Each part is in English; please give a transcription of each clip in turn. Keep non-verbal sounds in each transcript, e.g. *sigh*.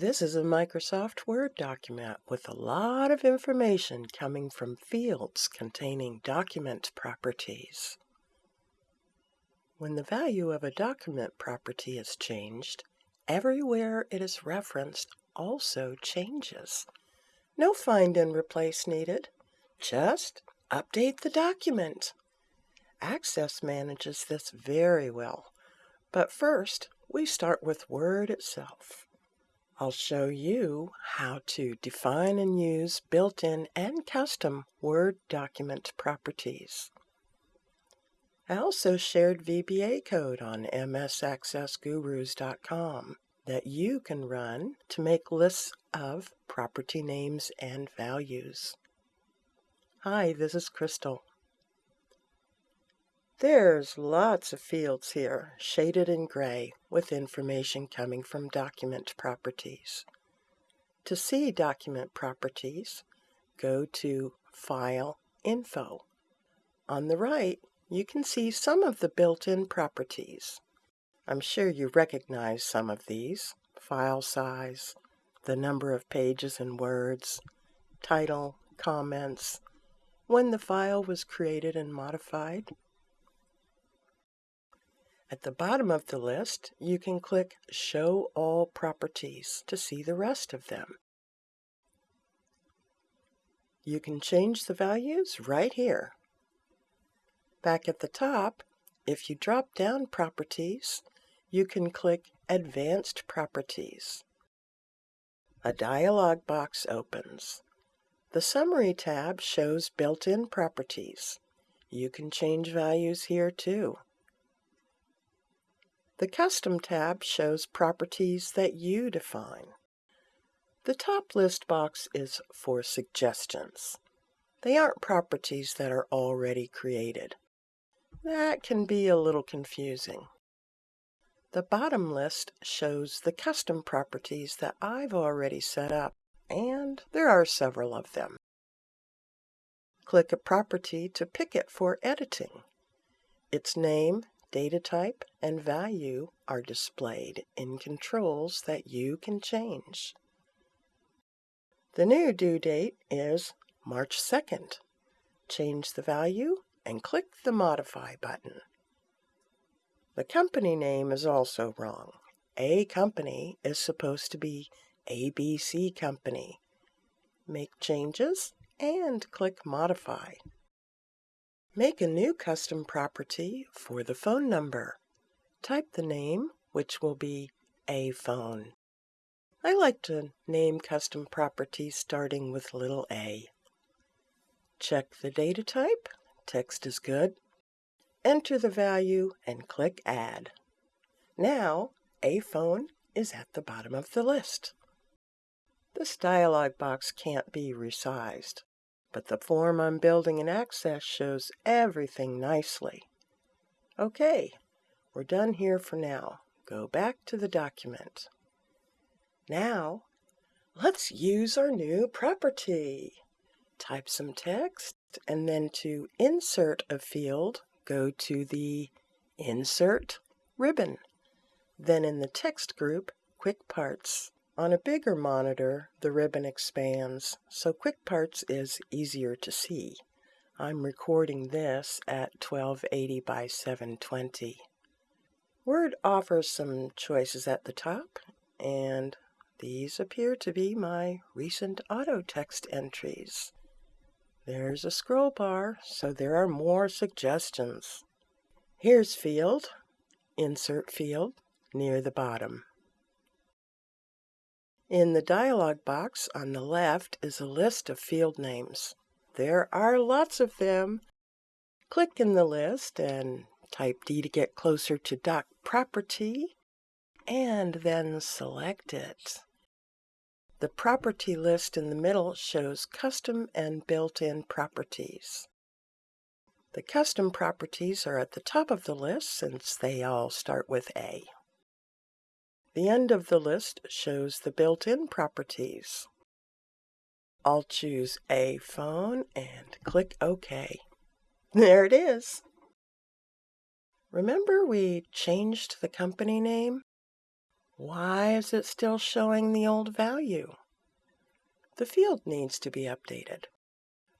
This is a Microsoft Word document with a lot of information coming from fields containing document properties. When the value of a document property is changed, everywhere it is referenced also changes. No find and replace needed. Just update the document. Access manages this very well. But first, we start with Word itself. I'll show you how to define and use built-in and custom Word document properties. I also shared VBA code on msaccessgurus.com that you can run to make lists of property names and values. Hi, this is Crystal. There's lots of fields here, shaded in gray, with information coming from document properties. To see document properties, go to File, Info. On the right, you can see some of the built-in properties. I'm sure you recognize some of these. File size, the number of pages and words, title, comments, when the file was created and modified, at the bottom of the list, you can click Show All Properties to see the rest of them. You can change the values right here. Back at the top, if you drop down Properties, you can click Advanced Properties. A dialog box opens. The Summary tab shows built-in properties. You can change values here too. The Custom tab shows properties that you define. The top list box is for suggestions. They aren't properties that are already created. That can be a little confusing. The bottom list shows the custom properties that I've already set up, and there are several of them. Click a property to pick it for editing. Its name Data type and value are displayed in controls that you can change. The new due date is March 2nd. Change the value and click the Modify button. The company name is also wrong. A company is supposed to be ABC Company. Make changes and click Modify. Make a new custom property for the phone number. Type the name, which will be a phone. I like to name custom properties starting with little a. Check the data type. Text is good. Enter the value and click Add. Now, a phone is at the bottom of the list. This dialog box can't be resized but the form I'm building in Access shows everything nicely. Okay, we're done here for now. Go back to the document. Now, let's use our new property. Type some text, and then to insert a field, go to the Insert ribbon. Then in the text group, Quick Parts. On a bigger monitor, the ribbon expands, so Quick Parts is easier to see. I'm recording this at 1280 by 720. Word offers some choices at the top, and these appear to be my recent auto text entries. There's a scroll bar, so there are more suggestions. Here's field, insert field, near the bottom. In the dialog box on the left is a list of field names. There are lots of them. Click in the list and type D to get closer to doc property, and then select it. The property list in the middle shows custom and built-in properties. The custom properties are at the top of the list since they all start with A. The end of the list shows the built-in properties. I'll choose a phone and click OK. There it is. Remember we changed the company name? Why is it still showing the old value? The field needs to be updated.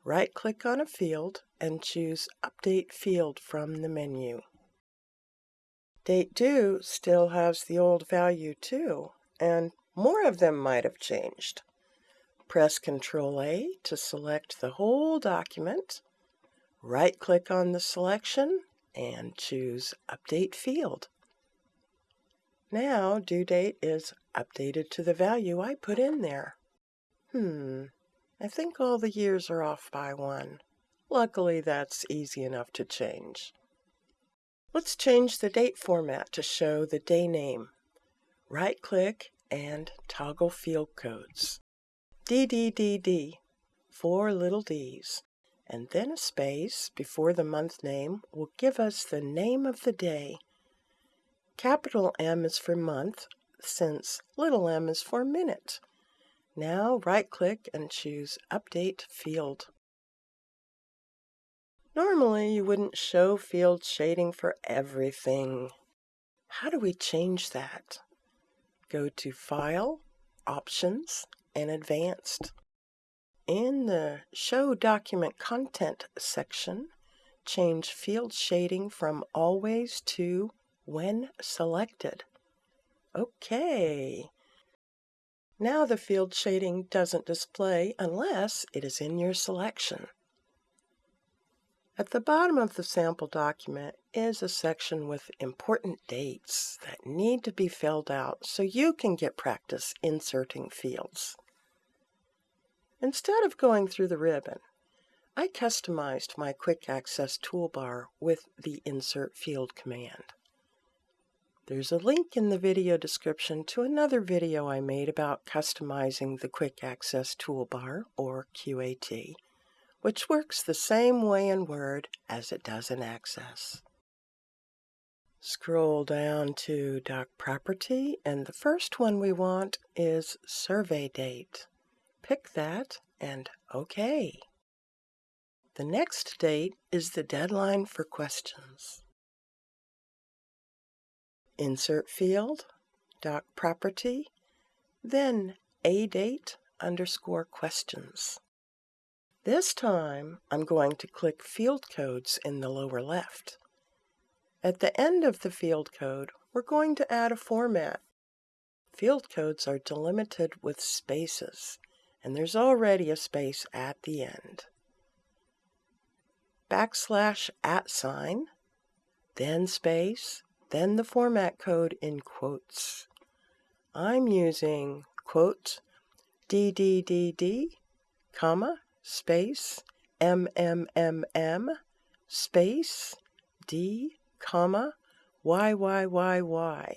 Right-click on a field and choose Update Field from the menu. Date due still has the old value too, and more of them might have changed. Press Ctrl A to select the whole document. Right-click on the selection and choose Update Field. Now due date is updated to the value I put in there. Hmm, I think all the years are off by one. Luckily, that's easy enough to change. Let's change the date format to show the day name. Right-click and toggle field codes. DDDD, four little d's, and then a space before the month name will give us the name of the day. Capital M is for month, since little m is for minute. Now right-click and choose Update Field. Normally, you wouldn't show field shading for everything. How do we change that? Go to File, Options, and Advanced. In the Show Document Content section, change field shading from Always to when selected. OK. Now the field shading doesn't display unless it is in your selection. At the bottom of the sample document is a section with important dates that need to be filled out so you can get practice inserting fields. Instead of going through the ribbon, I customized my Quick Access toolbar with the Insert Field command. There's a link in the video description to another video I made about customizing the Quick Access Toolbar, or QAT, which works the same way in Word as it does in Access. Scroll down to Doc Property, and the first one we want is Survey Date. Pick that and OK. The next date is the deadline for questions. Insert field, doc property, then a date underscore questions. This time I'm going to click Field Codes in the lower left. At the end of the field code, we're going to add a format. Field codes are delimited with spaces, and there's already a space at the end. Backslash at sign, then space, then the format code in quotes. I'm using quote DDDD, comma, space, MMMM, space, D, comma, YYYY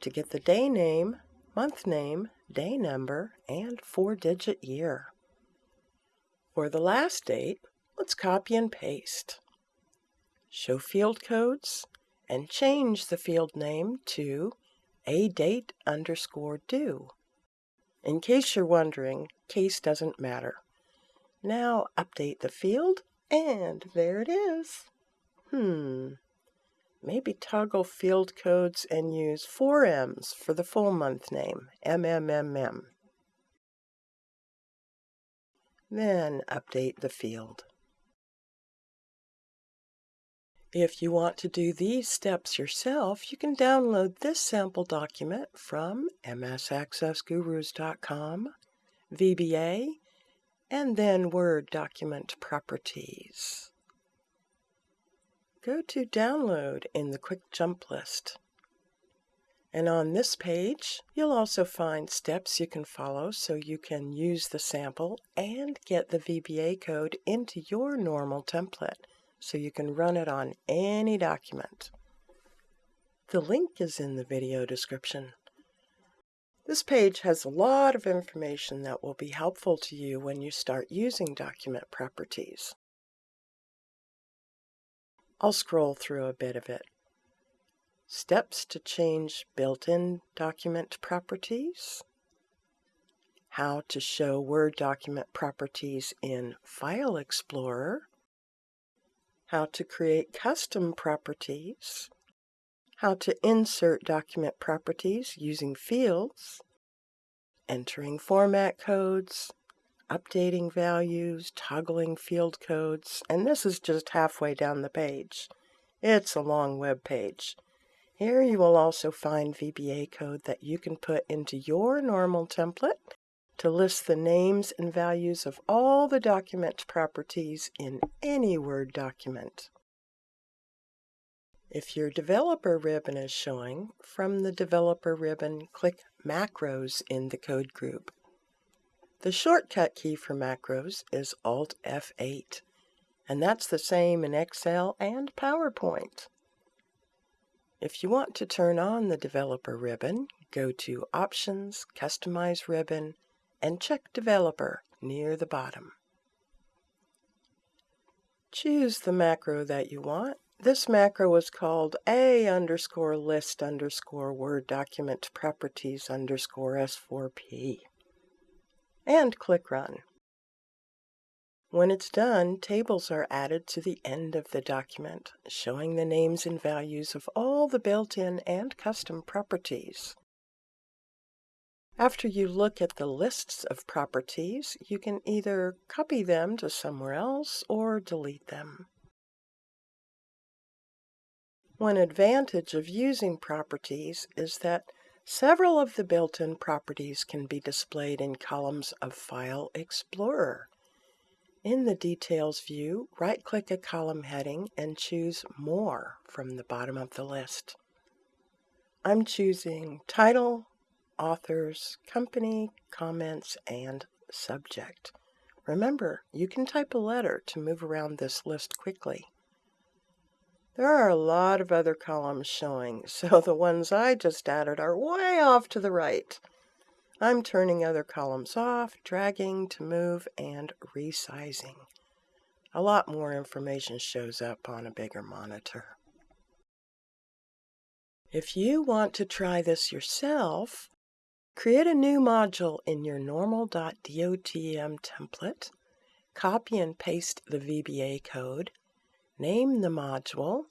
to get the day name, month name, day number, and four-digit year. For the last date, let's copy and paste. Show field codes, and change the field name to a date underscore due. In case you're wondering, case doesn't matter. Now update the field, and there it is. Hmm. Maybe toggle field codes and use four M's for the full month name, MMMM. Then update the field. If you want to do these steps yourself, you can download this sample document from msaccessgurus.com, VBA, and then Word Document Properties. Go to Download in the Quick Jump list. And on this page, you'll also find steps you can follow so you can use the sample and get the VBA code into your normal template so you can run it on any document. The link is in the video description. This page has a lot of information that will be helpful to you when you start using document properties. I'll scroll through a bit of it. Steps to change built-in document properties. How to show Word document properties in File Explorer how to create custom properties, how to insert document properties using fields, entering format codes, updating values, toggling field codes, and this is just halfway down the page. It's a long web page. Here you will also find VBA code that you can put into your normal template to list the names and values of all the document properties in any Word document. If your developer ribbon is showing, from the developer ribbon, click Macros in the code group. The shortcut key for macros is Alt F8, and that's the same in Excel and PowerPoint. If you want to turn on the Developer ribbon, go to Options, Customize Ribbon, and check Developer near the bottom. Choose the macro that you want. This macro is called A underscore list underscore Word document properties underscore S4P and click Run. When it's done, tables are added to the end of the document, showing the names and values of all the built-in and custom properties. After you look at the lists of properties, you can either copy them to somewhere else or delete them. One advantage of using properties is that Several of the built-in properties can be displayed in columns of File Explorer. In the Details view, right-click a column heading and choose More from the bottom of the list. I'm choosing Title, Authors, Company, Comments, and Subject. Remember, you can type a letter to move around this list quickly. There are a lot of other columns showing, *laughs* so the ones I just added are way off to the right. I'm turning other columns off, dragging to move, and resizing. A lot more information shows up on a bigger monitor. If you want to try this yourself, create a new module in your normal.dotm template, copy and paste the VBA code, name the module,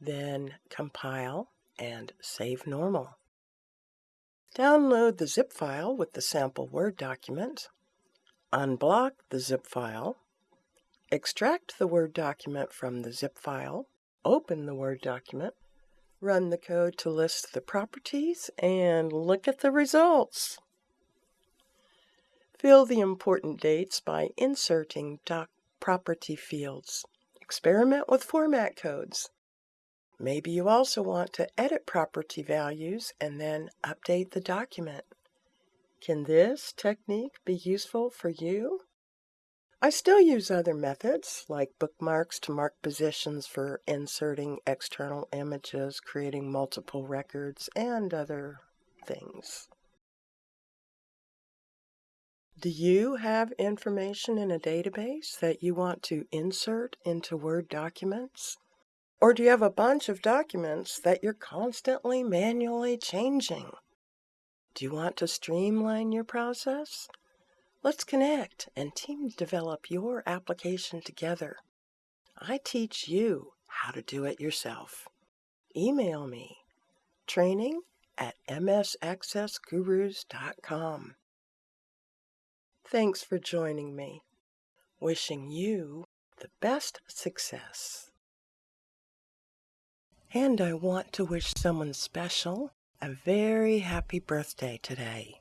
then compile and save normal. Download the zip file with the sample Word document, unblock the zip file, extract the Word document from the zip file, open the Word document, run the code to list the properties, and look at the results. Fill the important dates by inserting doc property fields. Experiment with format codes. Maybe you also want to edit property values and then update the document. Can this technique be useful for you? I still use other methods like bookmarks to mark positions for inserting external images, creating multiple records, and other things. Do you have information in a database that you want to insert into Word documents? Or do you have a bunch of documents that you're constantly manually changing? Do you want to streamline your process? Let's connect and team develop your application together. I teach you how to do it yourself. Email me training at msaccessgurus.com. Thanks for joining me. Wishing you the best success. And I want to wish someone special a very happy birthday today.